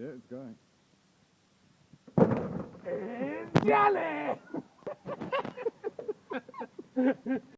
Yeah, it's going. And jelly!